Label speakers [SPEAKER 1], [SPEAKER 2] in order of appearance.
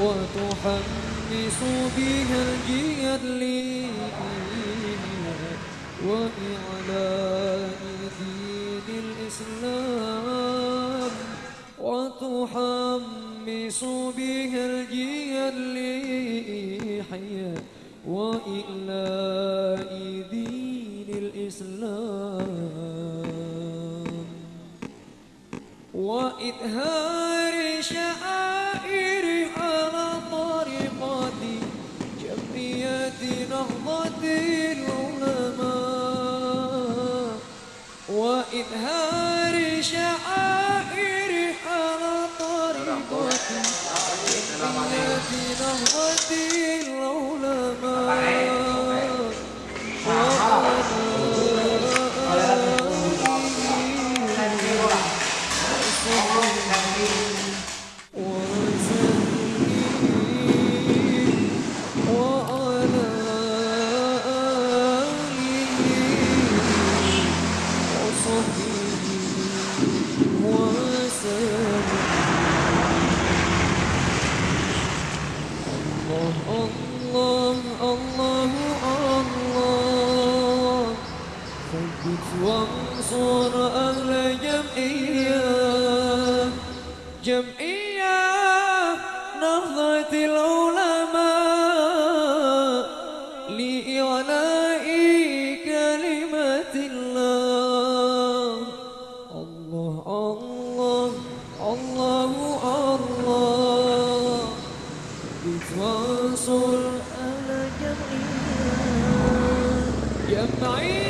[SPEAKER 1] وتحمس بها الجيل وإعلاء دين الإسلام. وتحمس بها الجيل وإعلاء دين الإسلام. وإظهار شعائر على طريقة جمعية نهضة العلماء. وإظهار شعائر على طريقة جمعية نهضة الله الله الله ثبت وانصر أهل جمعية جمعية نهضة العلماء لإعلاء بتواصل على جمعية جمعية